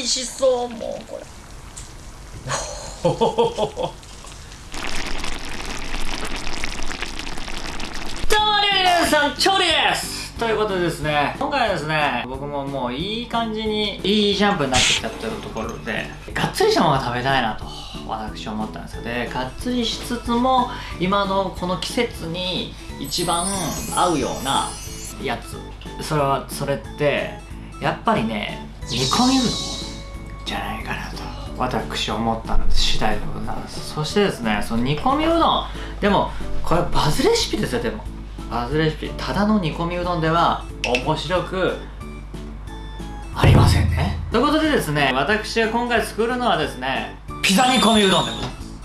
美味しそうもうこれ。どうも皆さん調理ですということでですね今回はですね僕ももういい感じにいいジャンプになってきたというところでがっつりしたものが食べたいなと私は思ったんですよ。でがっつりしつつも今のこの季節に一番合うようなやつ。それはそれってやっぱりね煮込みうどん私思ったので次第でございます。そしてですねその煮込みうどん。でもこれバズレシピですよでも。バズレシピただの煮込みうどんでは面白くありませんね。ということでですね私が今回作るのはですねピザ煮込みうどんでございます。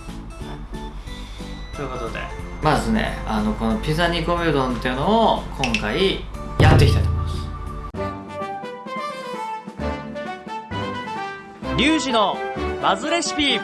ということでまずねあのこのピザ煮込みうどんっていうのを今回やっていきたいと思います。リュウジのバズレシピ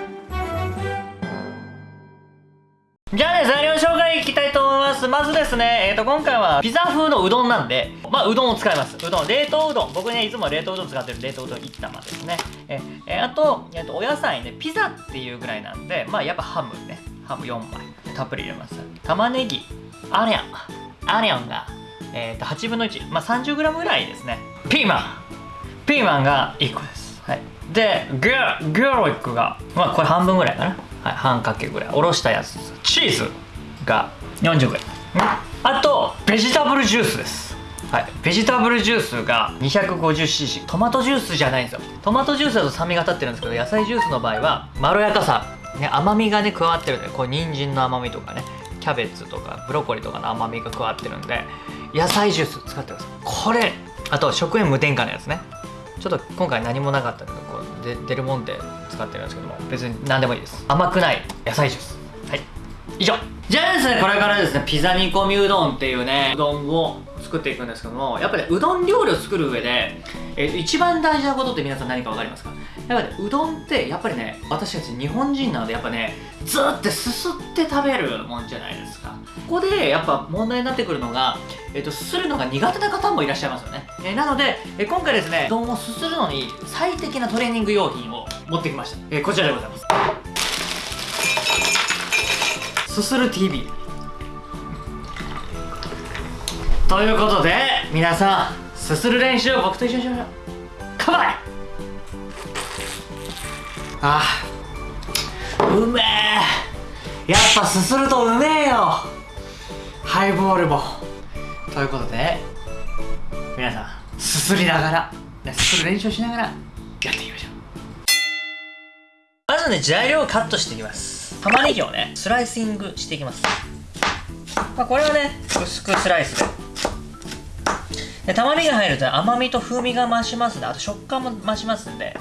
じゃあね、材料紹介いきたいと思います。まずですね、えっ、ー、と、今回はピザ風のうどんなんで、まあ、うどんを使います。うどん、冷凍うどん。僕ね、いつも冷凍うどん使ってる冷凍うどん1玉ですね。え、え、あと、えっ、と、お野菜ね、ピザっていうぐらいなんで、まあ、やっぱハムね、ハム4枚。たっぷり入れます。玉ねぎ、アニョン、アニョンが、えっ、と、8分の1。まあ、30g ぐらいですね。ピーマン。ピーマンが1個です。で、ギャ、ギャロイックが、まあ、これ半分ぐらいかな。はい、半かけぐらい。おろしたやつ。チーズが 40g あとベジタブルジュースです。はい、ベジタブルジュースが 250cc トマトジュースじゃないんですよ。トマトジュースだと酸味が立ってるんですけど野菜ジュースの場合はまろやかさ、ね、甘みがね加わってるんでこれ人参の甘みとかね。キャベツとかブロッコリーとかの甘みが加わってるんで野菜ジュース使ってください。これあと食塩無添加のやつね。ちょっと今回何もなかったけどこうで出るもんで使ってるんですけども別に何でもいいです。甘くない野菜ジュース。はい。以上。じゃあですねこれからですねピザ煮込みうどんっていうねうどんを作っていくんですけどもやっぱり、ね、うどん料理を作る上で、えー、一番大事なことって皆さん何か分かりますか？やっぱ、ね、うどんってやっぱりね私たち日本人なのでやっぱねずってすすって食べるもんじゃないですか。ここでやっぱ問題になってくるのが、えーと、すするのが苦手な方もいらっしゃいますよね、え、なので、え、今回ですねうどんをすするのに最適なトレーニング用品を持ってきました、え、こちらでございます。すする TV ということで皆さんすする練習を僕と一緒にしましょう。カバイあうめえ。やっぱすするとうめえよ。ハイボールも。ということで皆さんすすりながらすする練習しながらやっていきましょう。まずね材料をカットしていきます。玉ねぎをねスライシングしていきます。まあ、これはね薄くスライスで。で玉ねぎが入ると甘みと風味が増しますねあと食感も増しますんで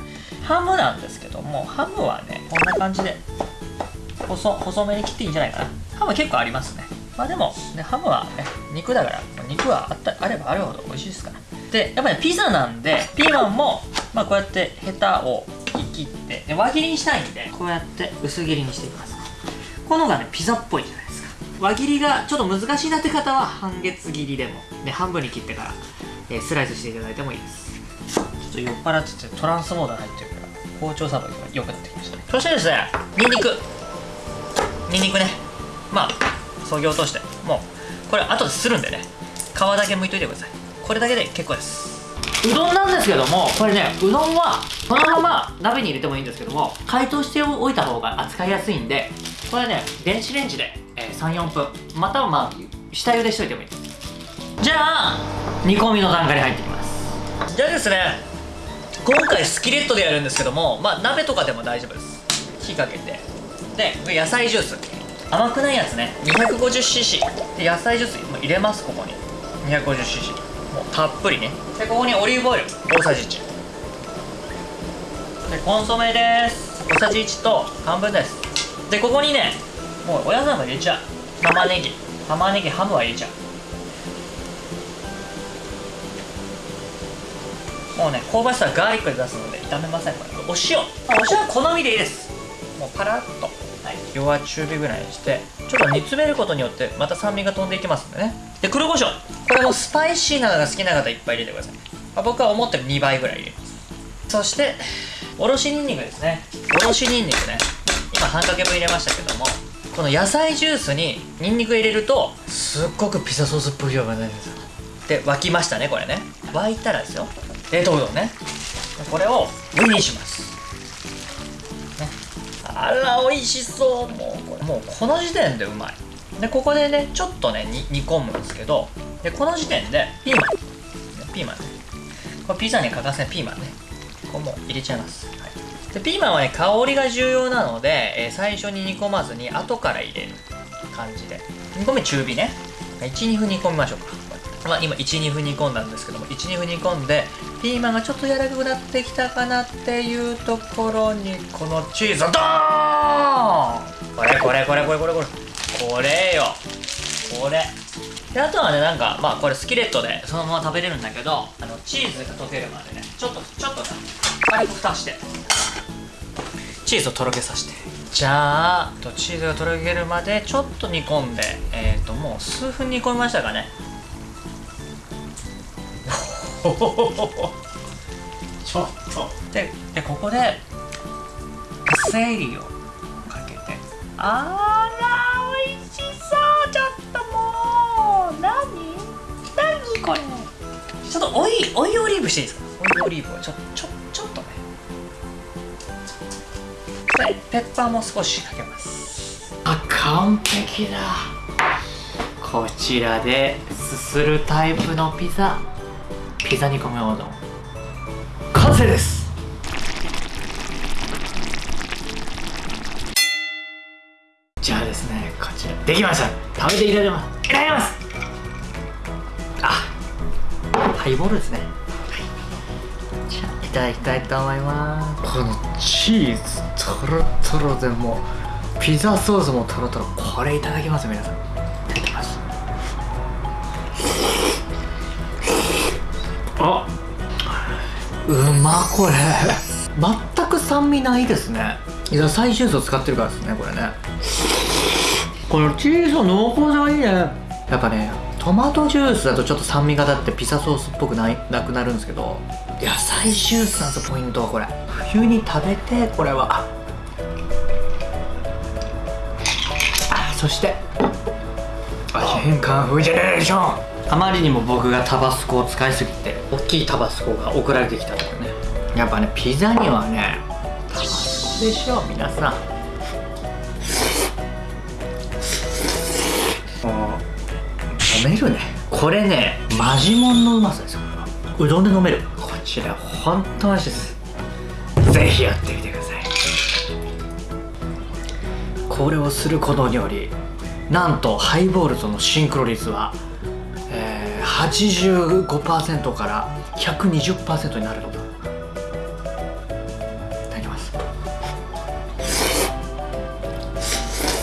ハムなんですけどもハムはねこんな感じで細細めに切っていいんじゃないかな。ハム結構ありますね。まあでも、ね、ハムはね肉だから肉はあったあればあるほど美味しいですから。でやっぱり、ね、ピザなんでピーマンも、まあ、こうやってヘタを切ってで輪切りにしたいんでこうやって薄切りにしていきます。このがねピザっぽいじゃないですか。輪切りがちょっと難しいなって方は半月切りでも、ね、半分に切ってからえー、スライスしていただいてもいいです。ちょっと酔っ払っててトランスモード入ってる。包丁さばきが良くなってきましたね。そしてですねニンニク。ニンニクね。まあそぎ落として。もうこれ後でするんでね。皮だけ剥いといてください。これだけで結構です。うどんなんですけどもこれねうどんはこのまま鍋に入れてもいいんですけども解凍しておいた方が扱いやすいんでこれね電子レンジで、えー、34分またはまあ下茹でしといてもいいです。じゃあ煮込みの段階に入っていきます。じゃあですね今回スキレットでやるんですけどもまあ鍋とかでも大丈夫です。火かけて。で野菜ジュース。甘くないやつね。250cc で野菜ジュース入れますここに。250cc もうたっぷりね。でここにオリーブオイル。大さじ1でコンソメです。小さじ1と半分です。でここにねもうお野菜も入れちゃう。玉ねぎ。玉ねぎハムは入れちゃう。もうね香ばしさガーリックで出すので炒めませんこれ。お塩。お塩。は好みでいいです。もうパラッと、はい、弱中火ぐらいにしてちょっと煮詰めることによってまた酸味が飛んでいきますんでね。で黒胡椒。これもスパイシーなのが好きな方いっぱい入れてください。僕は思ってる2倍ぐらい入れます。そしておろしにんにくですね。おろしにんにくね。今半かけ分入れましたけどもこの野菜ジュースににんにく入れるとすっごくピザソースっぽいようがないんです。よで沸きましたねこれね。沸いたらですよ冷凍うどんねこれを具にします、あら美味しそう。もうこれもうこの時点でうまい。でここでねちょっとね煮込むんですけどでこの時点でピーマン。ピーマンね。これピザに欠かせないピーマンね。ここも入れちゃいます、はい、でピーマンはね香りが重要なので、えー最初に煮込まずに後から入れる感じで。煮込み中火ね。12分煮込みましょうか。まあ、今12分煮込んだんですけども12分煮込んでピーマンがちょっと柔らかくなってきたかなっていうところにこのチーズをドーンこれこれこれこれこれこれこれよ。これ。であとはねなんかまあこれスキレットでそのまま食べれるんだけどあのチーズが溶けるまでねちょっとちょっとね軽く蓋して。チーズをとろけさせて。じゃあとチーズがとろけるまでちょっと煮込んでえっ、ともう数分煮込みましたかね。ちょっと。ででここでパセリをかけて。あら美味しそう。ちょっともう。何？何これ？ちょっとオイオイオリーブしていいですか？オイオリーブをちょちょちょっとね。でペッパーも少しかけます。あ完璧だ。こちらですするタイプのピザピザ煮込みうどん完成です。じゃあですねこちら。できました。食べていただきます。いただきます。あハイボールですね。はい。じゃあいただきたいと思います。このチーズとろとろでもうピザソースもとろとろこれいただきます皆さんあうまこれ。全く酸味ないですね。野菜ジュースを使ってるからですねこれね。このチーズの濃厚さがいいね。やっぱねトマトジュースだとちょっと酸味が立ってピザソースっぽくないなくなるんですけど。野菜ジュースなんですよポイントはこれ。冬に食べてこれは。あそして。味変カンフージェネレーション。あまりにも僕がタバスコを使いすぎて。きいタバスコが送られてきたところね。やっぱねピザにはねタバスコでしょ皆さん。もう飲めるね。これねマジモンのうまさですようどんで飲める。こちら本当美味しいです。ぜひやってみてください。これをすることによりなんとハイボールとのシンクロ率は、えー85%から120%になると。